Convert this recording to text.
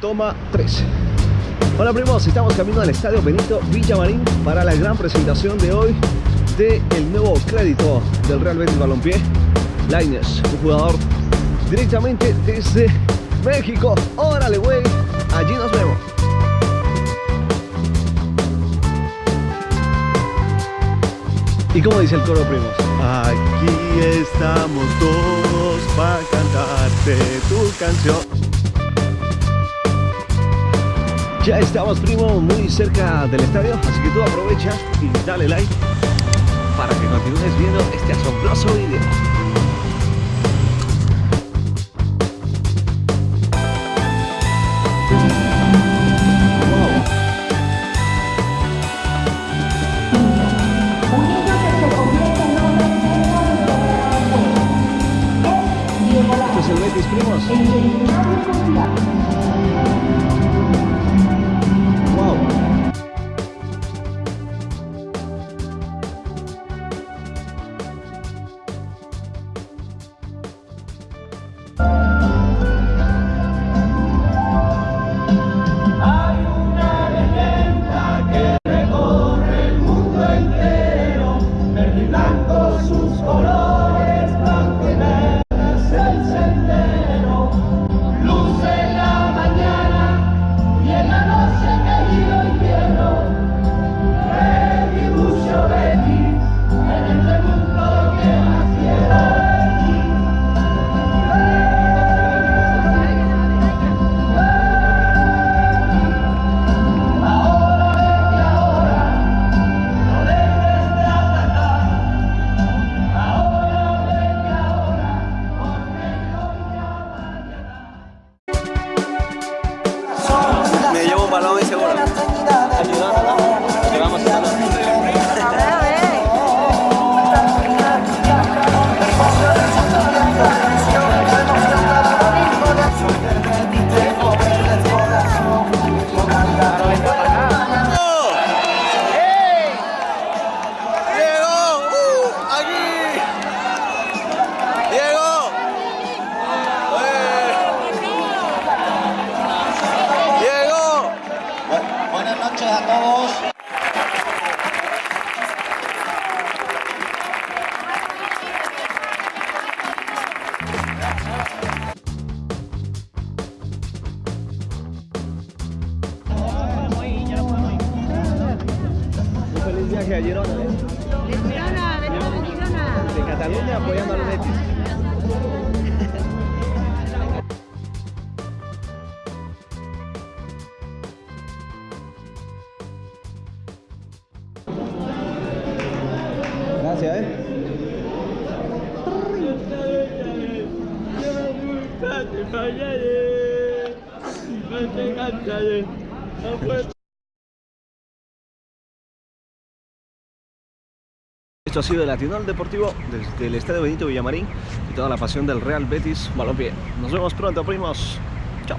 Toma 3. Hola primos, estamos camino al Estadio Benito Villamarín para la gran presentación de hoy del el nuevo crédito del Real Betis Balompié, Lainez, un jugador directamente desde México. Órale, güey, allí nos vemos. ¿Y cómo dice el coro, primos? Aquí estamos todos para cantarte tu canción. Ya estamos, primo, muy cerca del estadio, así que tú aprovecha y dale like para que continúes viendo este asombroso video. Noches a todos. Un feliz viaje a Girona, ¿eh? De Girona, venimos de Girona. De Cataluña apoyando al Betis. ¿Eh? Esto ha sido el Latinal Deportivo desde el Estadio Benito Villamarín y toda la pasión del Real Betis Balompié. Nos vemos pronto, primos. Chao.